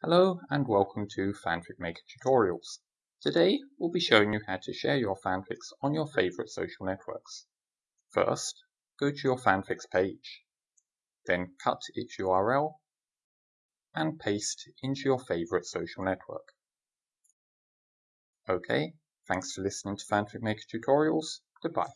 Hello and welcome to Fanfic Maker Tutorials. Today we'll be showing you how to share your fanfics on your favorite social networks. First, go to your fanfics page. Then cut its URL and paste into your favorite social network. Okay, thanks for listening to Fanfic Maker Tutorials. Goodbye.